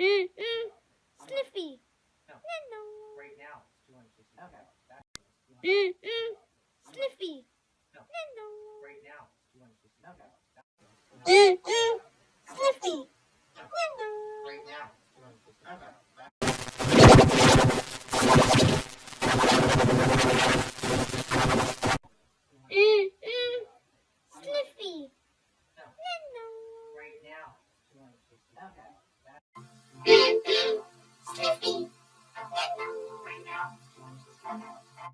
Mm, mm. Sniffy. No. Hello. Right now, it's two hundred sixty. Okay. That is Mm, mm. Sniffy. No. Hello. right now, it's two hundred sixty. Okay. Mm, mm. Sniffy. Hello. Right now, it's two hundred sixty. Okay. Mm, Mm, mm.